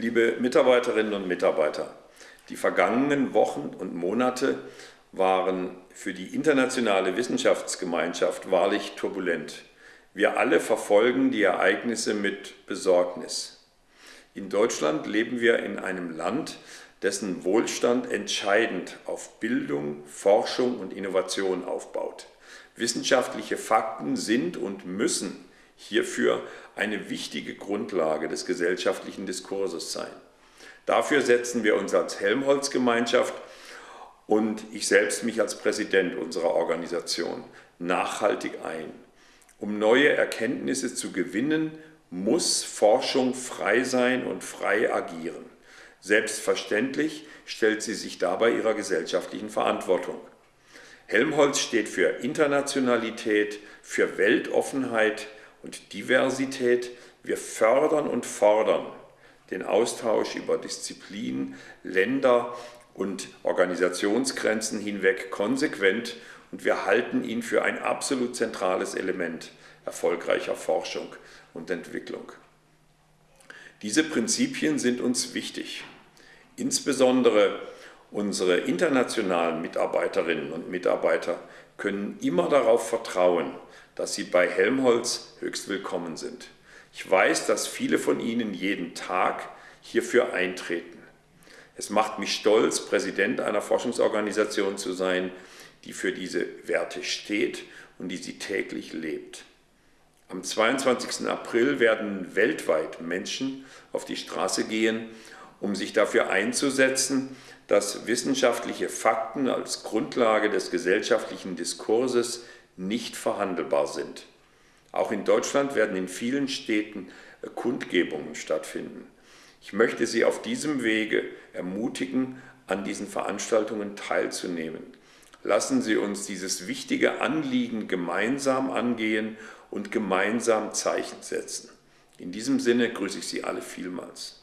Liebe Mitarbeiterinnen und Mitarbeiter, die vergangenen Wochen und Monate waren für die internationale Wissenschaftsgemeinschaft wahrlich turbulent. Wir alle verfolgen die Ereignisse mit Besorgnis. In Deutschland leben wir in einem Land, dessen Wohlstand entscheidend auf Bildung, Forschung und Innovation aufbaut. Wissenschaftliche Fakten sind und müssen hierfür eine wichtige Grundlage des gesellschaftlichen Diskurses sein. Dafür setzen wir uns als Helmholtz-Gemeinschaft und ich selbst mich als Präsident unserer Organisation nachhaltig ein. Um neue Erkenntnisse zu gewinnen, muss Forschung frei sein und frei agieren. Selbstverständlich stellt sie sich dabei ihrer gesellschaftlichen Verantwortung. Helmholtz steht für Internationalität, für Weltoffenheit und Diversität. Wir fördern und fordern den Austausch über Disziplinen, Länder und Organisationsgrenzen hinweg konsequent und wir halten ihn für ein absolut zentrales Element erfolgreicher Forschung und Entwicklung. Diese Prinzipien sind uns wichtig. Insbesondere unsere internationalen Mitarbeiterinnen und Mitarbeiter können immer darauf vertrauen, dass sie bei Helmholtz höchst willkommen sind. Ich weiß, dass viele von Ihnen jeden Tag hierfür eintreten. Es macht mich stolz, Präsident einer Forschungsorganisation zu sein, die für diese Werte steht und die sie täglich lebt. Am 22. April werden weltweit Menschen auf die Straße gehen, um sich dafür einzusetzen, dass wissenschaftliche Fakten als Grundlage des gesellschaftlichen Diskurses nicht verhandelbar sind. Auch in Deutschland werden in vielen Städten Kundgebungen stattfinden. Ich möchte Sie auf diesem Wege ermutigen, an diesen Veranstaltungen teilzunehmen. Lassen Sie uns dieses wichtige Anliegen gemeinsam angehen und gemeinsam Zeichen setzen. In diesem Sinne grüße ich Sie alle vielmals.